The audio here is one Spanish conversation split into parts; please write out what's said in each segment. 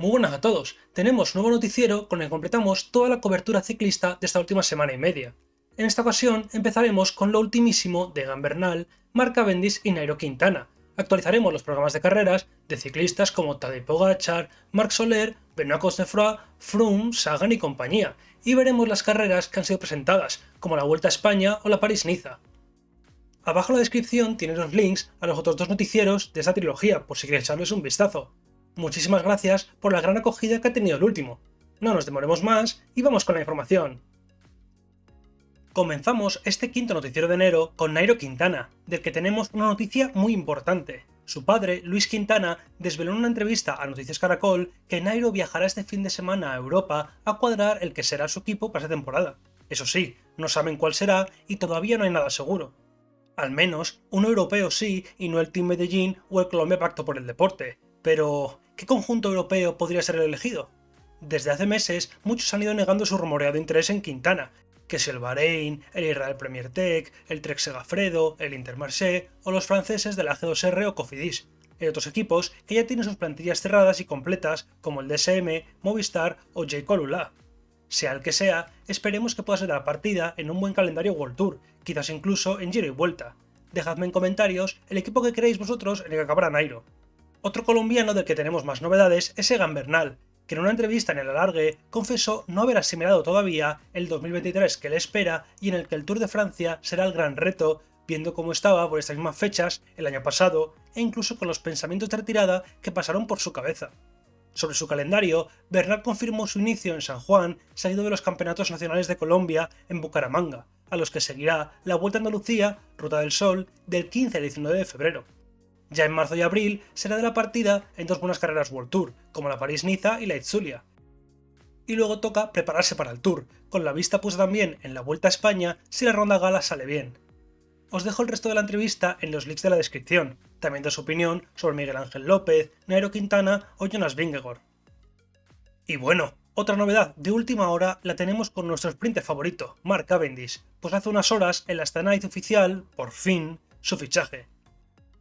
Muy buenas a todos, tenemos nuevo noticiero con el que completamos toda la cobertura ciclista de esta última semana y media. En esta ocasión empezaremos con lo ultimísimo de Egan Bernal, Mark Cavendish y Nairo Quintana. Actualizaremos los programas de carreras de ciclistas como Tadej Pogacar, Marc Soler, Benoît Cosnefroy, Froome, Sagan y compañía, y veremos las carreras que han sido presentadas, como la Vuelta a España o la París-Niza. Abajo en la descripción tienes los links a los otros dos noticieros de esta trilogía, por si quieres echarles un vistazo. Muchísimas gracias por la gran acogida que ha tenido el último. No nos demoremos más y vamos con la información. Comenzamos este quinto noticiero de enero con Nairo Quintana, del que tenemos una noticia muy importante. Su padre, Luis Quintana, desveló en una entrevista a Noticias Caracol que Nairo viajará este fin de semana a Europa a cuadrar el que será su equipo para esta temporada. Eso sí, no saben cuál será y todavía no hay nada seguro. Al menos, un europeo sí y no el Team Medellín o el Colombia Pacto por el Deporte. Pero, ¿qué conjunto europeo podría ser el elegido? Desde hace meses, muchos han ido negando su rumoreado interés en Quintana, que es el Bahrein, el Israel Premier Tech, el Trek Segafredo, el Intermarché o los franceses del AG2R o Cofidis. Hay otros equipos que ya tienen sus plantillas cerradas y completas como el DSM, Movistar o J. Colula. Sea el que sea, esperemos que pueda ser la partida en un buen calendario World Tour, quizás incluso en giro y vuelta. Dejadme en comentarios el equipo que queréis vosotros en el que acabará Nairo. Otro colombiano del que tenemos más novedades es Egan Bernal, que en una entrevista en el alargue confesó no haber asimilado todavía el 2023 que le espera y en el que el Tour de Francia será el gran reto, viendo cómo estaba por estas mismas fechas el año pasado e incluso con los pensamientos de retirada que pasaron por su cabeza. Sobre su calendario, Bernal confirmó su inicio en San Juan, seguido de los Campeonatos Nacionales de Colombia en Bucaramanga, a los que seguirá la Vuelta a Andalucía, Ruta del Sol, del 15 al 19 de febrero. Ya en marzo y abril será de la partida en dos buenas carreras World Tour, como la París-Niza y la Itzulia. Y luego toca prepararse para el Tour, con la vista puesta también en la Vuelta a España si la ronda gala sale bien. Os dejo el resto de la entrevista en los links de la descripción, también de su opinión sobre Miguel Ángel López, Nairo Quintana o Jonas Vingegaard. Y bueno, otra novedad de última hora la tenemos con nuestro sprinter favorito, Mark Cavendish, pues hace unas horas en la Astana oficial, por fin, su fichaje.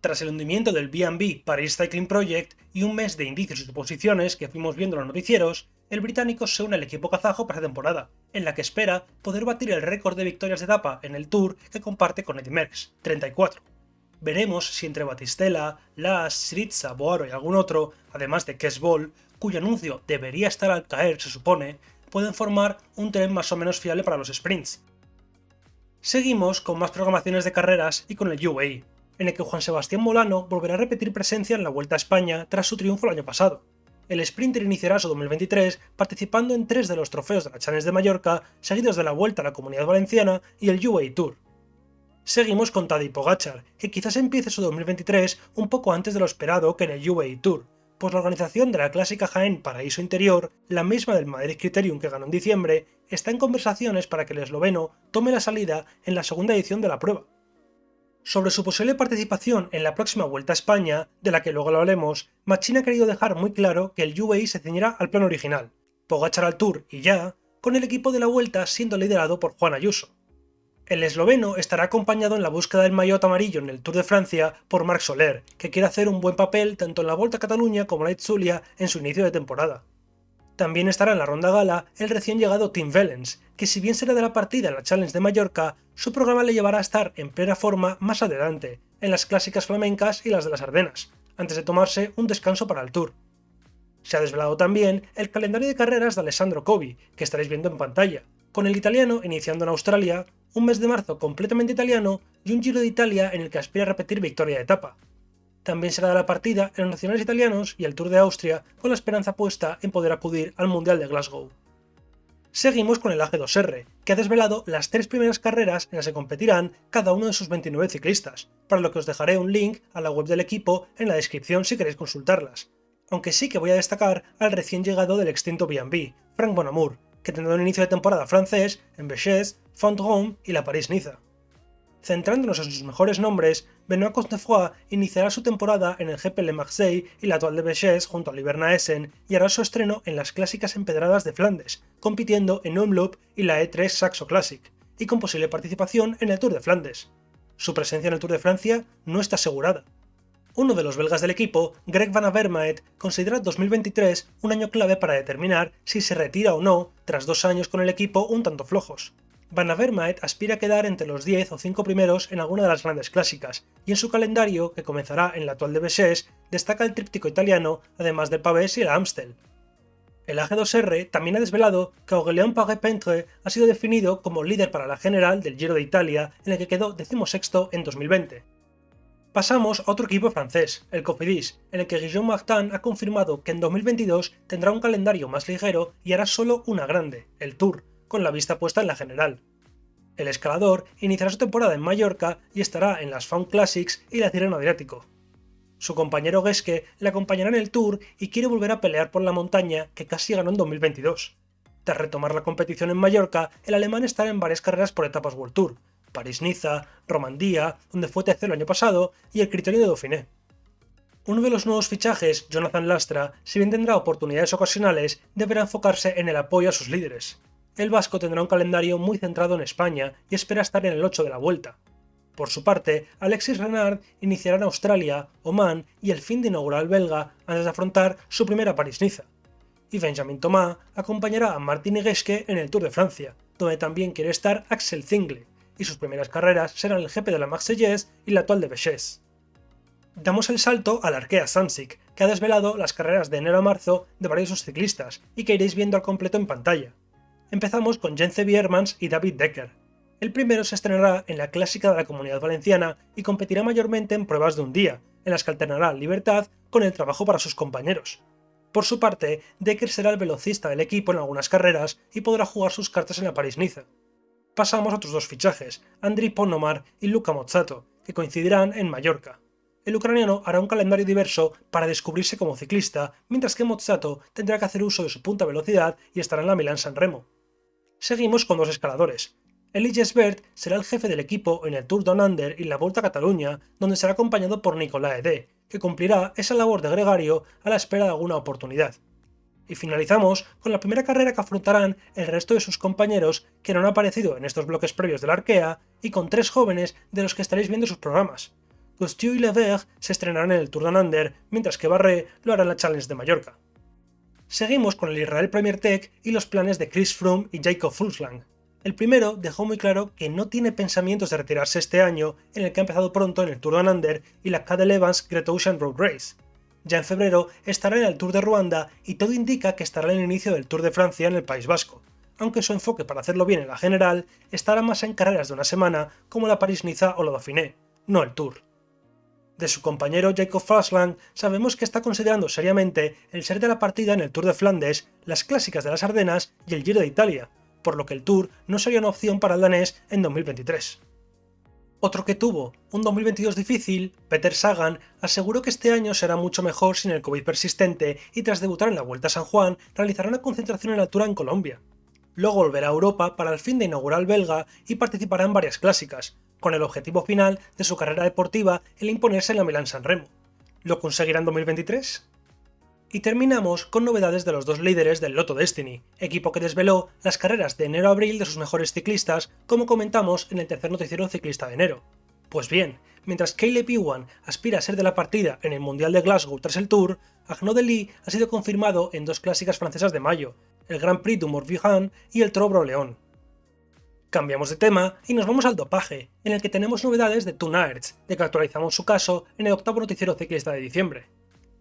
Tras el hundimiento del B&B Paris Cycling Project y un mes de indicios y suposiciones que fuimos viendo en los noticieros, el británico se une al equipo kazajo para esta temporada, en la que espera poder batir el récord de victorias de etapa en el Tour que comparte con Eddie Merckx, 34. Veremos si entre Batistela, Las, Sritza, Boaro y algún otro, además de Kes Ball, cuyo anuncio debería estar al caer se supone, pueden formar un tren más o menos fiable para los sprints. Seguimos con más programaciones de carreras y con el UAE, en el que Juan Sebastián Molano volverá a repetir presencia en la Vuelta a España tras su triunfo el año pasado. El sprinter iniciará su 2023 participando en tres de los trofeos de la Challenge de Mallorca, seguidos de la Vuelta a la Comunidad Valenciana y el UAE Tour. Seguimos con Tadej Pogachar, que quizás empiece su 2023 un poco antes de lo esperado que en el UAE Tour, pues la organización de la clásica Jaén Paraíso Interior, la misma del Madrid Criterium que ganó en diciembre, está en conversaciones para que el esloveno tome la salida en la segunda edición de la prueba. Sobre su posible participación en la próxima Vuelta a España, de la que luego lo hablaremos, Machín ha querido dejar muy claro que el UAE se ceñirá al plan original, Pogachar al Tour y ya, con el equipo de la Vuelta siendo liderado por Juan Ayuso. El esloveno estará acompañado en la búsqueda del maillot amarillo en el Tour de Francia por Marc Soler, que quiere hacer un buen papel tanto en la Vuelta a Cataluña como en la Itzulia en su inicio de temporada. También estará en la ronda gala el recién llegado Tim Vellens, que si bien será de la partida en la Challenge de Mallorca, su programa le llevará a estar en plena forma más adelante, en las clásicas flamencas y las de las Ardenas, antes de tomarse un descanso para el Tour. Se ha desvelado también el calendario de carreras de Alessandro Covi, que estaréis viendo en pantalla, con el italiano iniciando en Australia, un mes de marzo completamente italiano y un Giro de Italia en el que aspira a repetir victoria de etapa, también será de la partida en los nacionales italianos y el Tour de Austria con la esperanza puesta en poder acudir al Mundial de Glasgow. Seguimos con el AG2R, que ha desvelado las tres primeras carreras en las que competirán cada uno de sus 29 ciclistas, para lo que os dejaré un link a la web del equipo en la descripción si queréis consultarlas. Aunque sí que voy a destacar al recién llegado del extinto B&B, Frank Bonamour, que tendrá un inicio de temporada francés en Béchez, Font-Rome y la París-Niza. Centrándonos en sus mejores nombres, Benoît Cosnefroy iniciará su temporada en el GP Le Marseille y la Toile de Béchès junto a Liberna Essen y hará su estreno en las clásicas empedradas de Flandes, compitiendo en Omloop y la E3 Saxo Classic, y con posible participación en el Tour de Flandes. Su presencia en el Tour de Francia no está asegurada. Uno de los belgas del equipo, Greg Van Avermaet, considera 2023 un año clave para determinar si se retira o no tras dos años con el equipo un tanto flojos. Van Avermaet aspira a quedar entre los 10 o 5 primeros en alguna de las grandes clásicas, y en su calendario, que comenzará en la actual de Bessés, destaca el tríptico italiano, además del Pavés y el Amstel. El AG2R también ha desvelado que Aurélien Paré-Pentre ha sido definido como líder para la general del Giro de Italia, en el que quedó decimosexto en 2020. Pasamos a otro equipo francés, el Cofidis, en el que Guillaume Martin ha confirmado que en 2022 tendrá un calendario más ligero y hará solo una grande, el Tour, con la vista puesta en la general. El escalador iniciará su temporada en Mallorca y estará en las Found Classics y la Tirreno Adriático. Su compañero Geske le acompañará en el Tour y quiere volver a pelear por la montaña que casi ganó en 2022. Tras retomar la competición en Mallorca, el alemán estará en varias carreras por etapas World Tour, París-Niza, Romandía, donde fue tercero el año pasado, y el Criterio de Dauphiné. Uno de los nuevos fichajes, Jonathan Lastra, si bien tendrá oportunidades ocasionales, deberá enfocarse en el apoyo a sus líderes. El vasco tendrá un calendario muy centrado en España y espera estar en el 8 de la vuelta. Por su parte, Alexis Renard iniciará en Australia, Oman y el fin de inaugural belga antes de afrontar su primera París-Niza. Y Benjamin Thomas acompañará a Martin Higesque en el Tour de Francia, donde también quiere estar Axel Zingle, y sus primeras carreras serán el GP de la Marseillaise y la actual de Béchés. Damos el salto al Arkea Samsic, que ha desvelado las carreras de enero a marzo de varios ciclistas y que iréis viendo al completo en pantalla. Empezamos con Jence Biermans y David Decker. El primero se estrenará en la clásica de la Comunidad Valenciana y competirá mayormente en pruebas de un día, en las que alternará libertad con el trabajo para sus compañeros. Por su parte, Decker será el velocista del equipo en algunas carreras y podrá jugar sus cartas en la París-Niza pasamos a otros dos fichajes, Andriy Ponomar y Luca Mozzato, que coincidirán en Mallorca. El ucraniano hará un calendario diverso para descubrirse como ciclista, mientras que Mozzato tendrá que hacer uso de su punta velocidad y estará en la Milán San Remo. Seguimos con dos escaladores. Elias Bert será el jefe del equipo en el Tour Down Under y la Volta a Cataluña, donde será acompañado por Nicolás Ede, que cumplirá esa labor de gregario a la espera de alguna oportunidad. Y finalizamos con la primera carrera que afrontarán el resto de sus compañeros que no han aparecido en estos bloques previos de la Arkea y con tres jóvenes de los que estaréis viendo sus programas. Cousteau y Lever se estrenarán en el Tour de Under, mientras que Barré lo hará en la Challenge de Mallorca. Seguimos con el Israel Premier Tech y los planes de Chris Froome y Jacob Fulslang. El primero dejó muy claro que no tiene pensamientos de retirarse este año, en el que ha empezado pronto en el Tour de Under y la Cadel Evans Great Ocean Road Race. Ya en febrero estará en el Tour de Ruanda y todo indica que estará en el inicio del Tour de Francia en el País Vasco, aunque su enfoque para hacerlo bien en la general estará más en carreras de una semana como la París-Niza o la Dauphiné, no el Tour. De su compañero Jacob Fasland sabemos que está considerando seriamente el ser de la partida en el Tour de Flandes, las clásicas de las Ardenas y el Giro de Italia, por lo que el Tour no sería una opción para el danés en 2023. Otro que tuvo un 2022 difícil, Peter Sagan, aseguró que este año será mucho mejor sin el COVID persistente y tras debutar en la Vuelta a San Juan realizará una concentración en altura en Colombia. Luego volverá a Europa para el fin de inaugural belga y participará en varias clásicas, con el objetivo final de su carrera deportiva el imponerse en la Milán San Remo. ¿Lo conseguirá en 2023? Y terminamos con novedades de los dos líderes del Lotto Destiny, equipo que desveló las carreras de enero a abril de sus mejores ciclistas, como comentamos en el tercer noticiero ciclista de enero. Pues bien, mientras Caleb Ewan aspira a ser de la partida en el Mundial de Glasgow tras el Tour, Lee ha sido confirmado en dos clásicas francesas de mayo, el Grand Prix du Morbihan y el Trobro León. Cambiamos de tema y nos vamos al dopaje, en el que tenemos novedades de Toon de que actualizamos su caso en el octavo noticiero ciclista de diciembre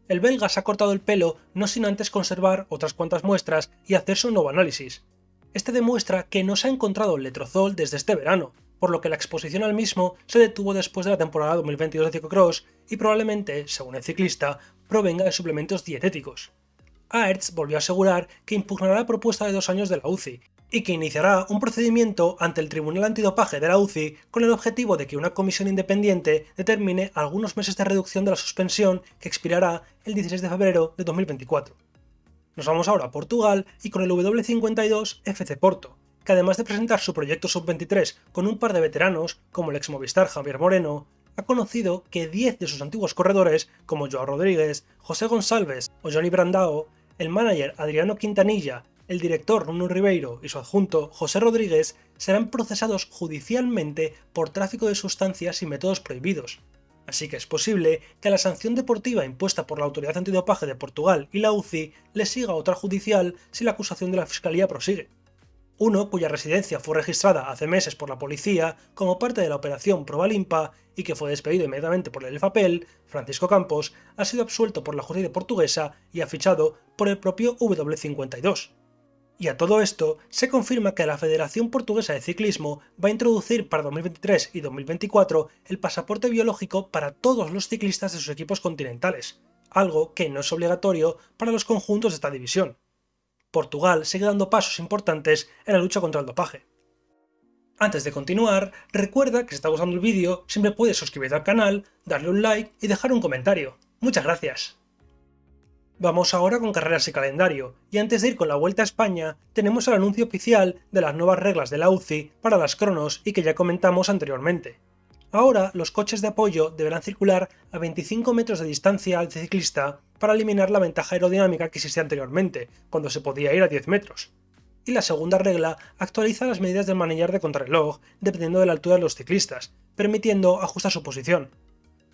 el belga se ha cortado el pelo no sin antes conservar otras cuantas muestras y hacerse un nuevo análisis. Este demuestra que no se ha encontrado letrozol desde este verano, por lo que la exposición al mismo se detuvo después de la temporada 2022 de ciclocross y probablemente, según el ciclista, provenga de suplementos dietéticos. Aerts volvió a asegurar que impugnará la propuesta de dos años de la UCI y que iniciará un procedimiento ante el Tribunal Antidopaje de la UCI con el objetivo de que una comisión independiente determine algunos meses de reducción de la suspensión que expirará el 16 de febrero de 2024. Nos vamos ahora a Portugal y con el W52 FC Porto, que además de presentar su proyecto Sub-23 con un par de veteranos, como el ex Movistar Javier Moreno, ha conocido que 10 de sus antiguos corredores, como Joao Rodríguez, José González o Johnny Brandao, el manager Adriano Quintanilla el director Nuno Ribeiro y su adjunto José Rodríguez serán procesados judicialmente por tráfico de sustancias y métodos prohibidos. así que es posible que a la sanción deportiva impuesta por la Autoridad Antidopaje de Portugal y la UCI le siga otra judicial si la acusación de la Fiscalía prosigue. Uno cuya residencia fue registrada hace meses por la policía como parte de la operación Probalimpa y que fue despedido inmediatamente por el papel, Francisco Campos, ha sido absuelto por la justicia portuguesa y ha fichado por el propio W52. Y a todo esto, se confirma que la Federación Portuguesa de Ciclismo va a introducir para 2023 y 2024 el pasaporte biológico para todos los ciclistas de sus equipos continentales, algo que no es obligatorio para los conjuntos de esta división. Portugal sigue dando pasos importantes en la lucha contra el dopaje. Antes de continuar, recuerda que si está gustando el vídeo, siempre puedes suscribirte al canal, darle un like y dejar un comentario. Muchas gracias. Vamos ahora con carreras y calendario, y antes de ir con la Vuelta a España, tenemos el anuncio oficial de las nuevas reglas de la UCI para las cronos y que ya comentamos anteriormente. Ahora, los coches de apoyo deberán circular a 25 metros de distancia al ciclista para eliminar la ventaja aerodinámica que existía anteriormente, cuando se podía ir a 10 metros. Y la segunda regla actualiza las medidas del manillar de contrarreloj dependiendo de la altura de los ciclistas, permitiendo ajustar su posición.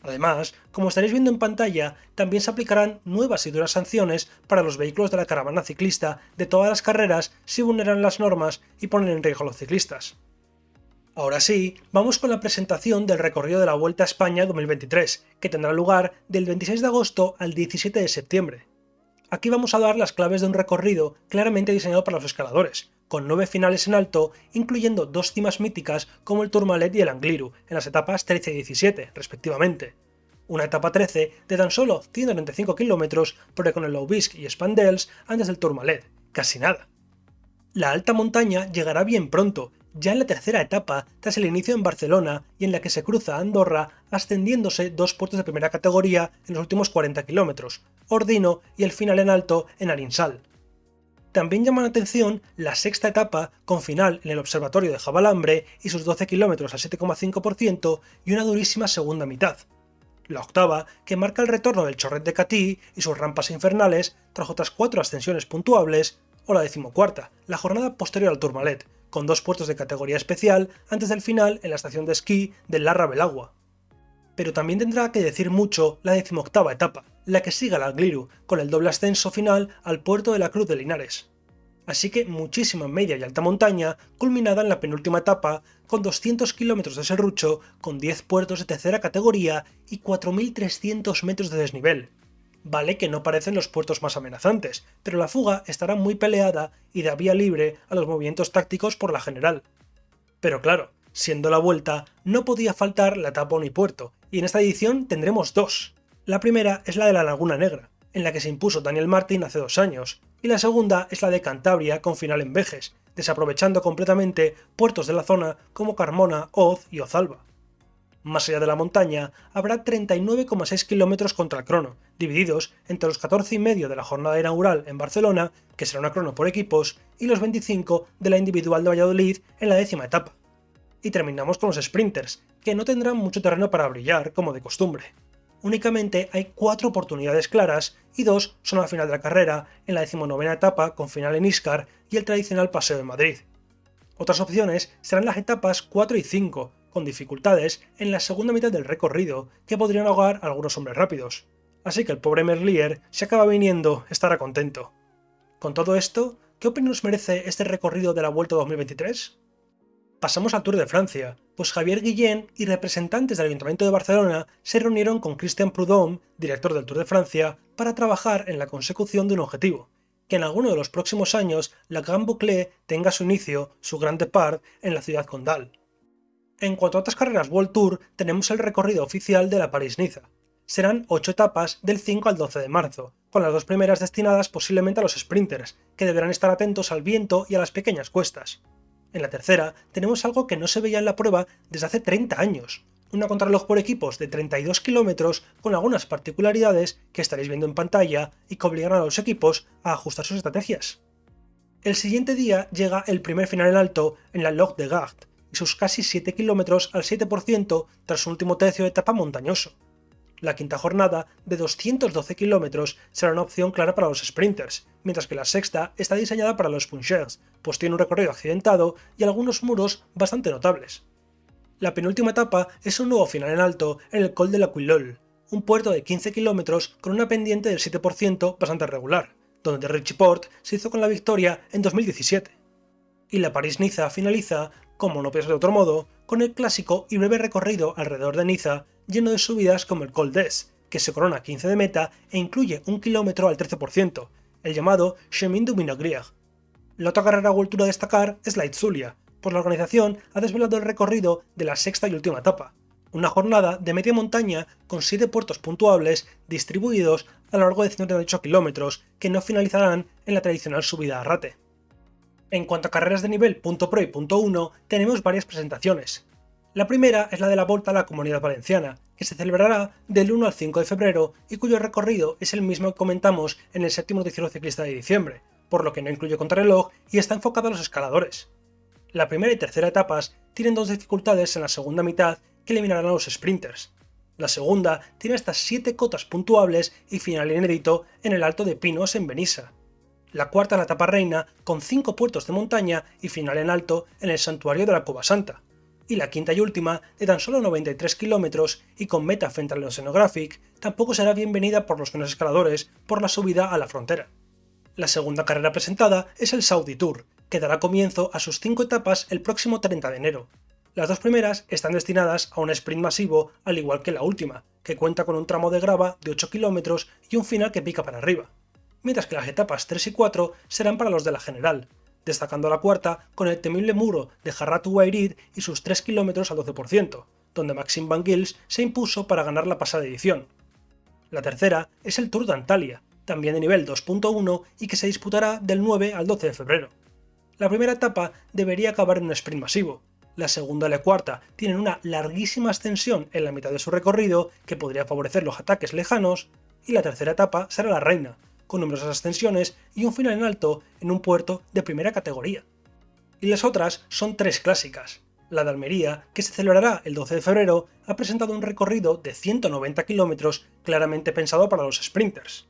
Además, como estaréis viendo en pantalla, también se aplicarán nuevas y duras sanciones para los vehículos de la caravana ciclista de todas las carreras si vulneran las normas y ponen en riesgo a los ciclistas. Ahora sí, vamos con la presentación del recorrido de la Vuelta a España 2023, que tendrá lugar del 26 de agosto al 17 de septiembre. Aquí vamos a dar las claves de un recorrido claramente diseñado para los escaladores, con nueve finales en alto, incluyendo dos cimas míticas como el Tourmalet y el Angliru, en las etapas 13 y 17, respectivamente. Una etapa 13 de tan solo 195 km, pero con el Loubisque y Spandels antes del Tourmalet, casi nada. La alta montaña llegará bien pronto, ya en la tercera etapa, tras el inicio en Barcelona y en la que se cruza Andorra, ascendiéndose dos puertos de primera categoría en los últimos 40 km, Ordino y el final en alto en Arinsal. También llama la atención la sexta etapa, con final en el observatorio de Jabalambre y sus 12 km al 7,5% y una durísima segunda mitad. La octava, que marca el retorno del Chorret de Catí y sus rampas infernales tras otras cuatro ascensiones puntuables, o la decimocuarta, la jornada posterior al Tourmalet, con dos puertos de categoría especial antes del final en la estación de esquí del Larra Belagua. Pero también tendrá que decir mucho la decimoctava etapa, la que sigue al Angliru, con el doble ascenso final al puerto de la Cruz de Linares. Así que muchísima media y alta montaña, culminada en la penúltima etapa, con 200 kilómetros de serrucho, con 10 puertos de tercera categoría y 4.300 metros de desnivel. Vale que no parecen los puertos más amenazantes, pero la fuga estará muy peleada y da vía libre a los movimientos tácticos por la general. Pero claro, siendo la vuelta, no podía faltar la etapa Puerto, y en esta edición tendremos dos. La primera es la de la Laguna Negra, en la que se impuso Daniel Martin hace dos años, y la segunda es la de Cantabria con final en Vejes, desaprovechando completamente puertos de la zona como Carmona, Oz y Ozalba. Más allá de la montaña, habrá 39,6 km contra el crono, divididos entre los 14,5 de la jornada inaugural en Barcelona, que será una crono por equipos, y los 25 de la individual de Valladolid en la décima etapa. Y terminamos con los sprinters, que no tendrán mucho terreno para brillar, como de costumbre únicamente hay cuatro oportunidades claras y dos son al final de la carrera, en la decimonovena etapa con final en Iscar y el tradicional Paseo de Madrid. Otras opciones serán las etapas 4 y 5, con dificultades en la segunda mitad del recorrido que podrían ahogar a algunos hombres rápidos. Así que el pobre Merlier, si acaba viniendo, estará contento. Con todo esto, ¿qué opinión nos merece este recorrido de la Vuelta 2023? Pasamos al Tour de Francia, pues Javier Guillén y representantes del Ayuntamiento de Barcelona se reunieron con Christian Prudhomme, director del Tour de Francia, para trabajar en la consecución de un objetivo, que en alguno de los próximos años la Grand Boucle tenga su inicio, su gran depart, en la ciudad condal. En cuanto a otras carreras World Tour, tenemos el recorrido oficial de la París-Niza. Serán 8 etapas del 5 al 12 de marzo, con las dos primeras destinadas posiblemente a los sprinters, que deberán estar atentos al viento y a las pequeñas cuestas. En la tercera, tenemos algo que no se veía en la prueba desde hace 30 años, una contrarreloj por equipos de 32 kilómetros con algunas particularidades que estaréis viendo en pantalla y que obligarán a los equipos a ajustar sus estrategias. El siguiente día llega el primer final en alto en la Log de Gard sus casi 7 kilómetros al 7% tras su último tercio de etapa montañoso. La quinta jornada, de 212 kilómetros, será una opción clara para los sprinters, mientras que la sexta está diseñada para los punchers, pues tiene un recorrido accidentado y algunos muros bastante notables. La penúltima etapa es un nuevo final en alto en el Col de la Quillol, un puerto de 15 kilómetros con una pendiente del 7% bastante regular, donde Richie Port se hizo con la victoria en 2017. Y la París-Niza finaliza, como no piensa de otro modo, con el clásico y breve recorrido alrededor de Niza, lleno de subidas como el Col d'Es, que se corona 15 de meta e incluye un kilómetro al 13%, el llamado Chemin du Minogrier. La otra carrera World Tour a destacar es la Itzulia, pues la organización ha desvelado el recorrido de la sexta y última etapa, una jornada de media montaña con 7 puertos puntuables distribuidos a lo largo de 138 kilómetros que no finalizarán en la tradicional subida a Rate. En cuanto a carreras de nivel .pro y .1, tenemos varias presentaciones. La primera es la de la Volta a la Comunidad Valenciana, que se celebrará del 1 al 5 de febrero y cuyo recorrido es el mismo que comentamos en el séptimo noticiero ciclista de diciembre, por lo que no incluye contrarreloj y está enfocado a los escaladores. La primera y tercera etapas tienen dos dificultades en la segunda mitad que eliminarán a los sprinters. La segunda tiene hasta 7 cotas puntuables y final inédito en el Alto de Pinos en Benissa. La cuarta es la etapa reina con 5 puertos de montaña y final en alto en el santuario de la Cova Santa. Y la quinta y última, de tan solo 93 kilómetros y con meta frente al Oceanographic, tampoco será bienvenida por los menos escaladores por la subida a la frontera. La segunda carrera presentada es el Saudi Tour, que dará comienzo a sus cinco etapas el próximo 30 de enero. Las dos primeras están destinadas a un sprint masivo, al igual que la última, que cuenta con un tramo de grava de 8 km y un final que pica para arriba, mientras que las etapas 3 y 4 serán para los de la general, destacando la cuarta con el temible muro de Jarratu Wairid y sus 3 km al 12%, donde Maxim Van Gils se impuso para ganar la pasada edición. La tercera es el Tour de Antalya, también de nivel 2.1 y que se disputará del 9 al 12 de febrero. La primera etapa debería acabar en un sprint masivo, la segunda y la cuarta tienen una larguísima ascensión en la mitad de su recorrido que podría favorecer los ataques lejanos, y la tercera etapa será la reina, con numerosas ascensiones y un final en alto en un puerto de primera categoría. Y las otras son tres clásicas. La de Almería, que se celebrará el 12 de febrero, ha presentado un recorrido de 190 kilómetros claramente pensado para los sprinters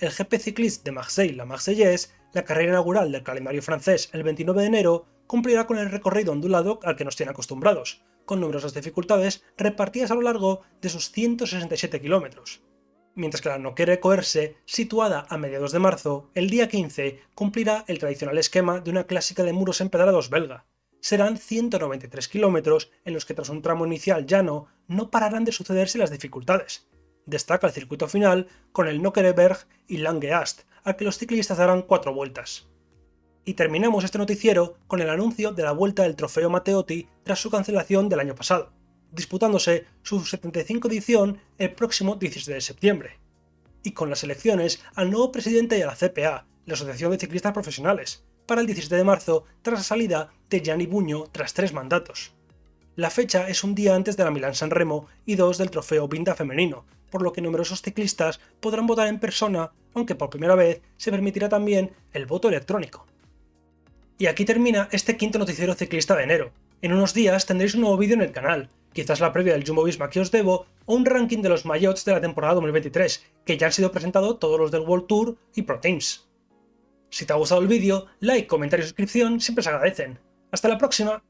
el GP Cycliste de Marseille-La Marseillaise, la carrera inaugural del calendario francés el 29 de enero, cumplirá con el recorrido ondulado al que nos tiene acostumbrados, con numerosas dificultades repartidas a lo largo de sus 167 kilómetros. Mientras que la no quiere coerse, situada a mediados de marzo, el día 15 cumplirá el tradicional esquema de una clásica de muros empedrados belga. Serán 193 kilómetros en los que tras un tramo inicial llano no pararán de sucederse las dificultades, Destaca el circuito final con el Nockereberg y Langeast, al que los ciclistas darán cuatro vueltas. Y terminamos este noticiero con el anuncio de la vuelta del trofeo Matteotti tras su cancelación del año pasado, disputándose su 75 edición el próximo 17 de septiembre. Y con las elecciones al nuevo presidente de la CPA, la Asociación de Ciclistas Profesionales, para el 17 de marzo tras la salida de Gianni Buño tras tres mandatos. La fecha es un día antes de la Milán San Remo y dos del trofeo Vinda femenino, por lo que numerosos ciclistas podrán votar en persona, aunque por primera vez se permitirá también el voto electrónico. Y aquí termina este quinto noticiero ciclista de enero. En unos días tendréis un nuevo vídeo en el canal, quizás la previa del Jumbo Visma que os debo, o un ranking de los mayots de la temporada 2023, que ya han sido presentados todos los del World Tour y Pro Teams. Si te ha gustado el vídeo, like, comentario y suscripción siempre se agradecen. ¡Hasta la próxima!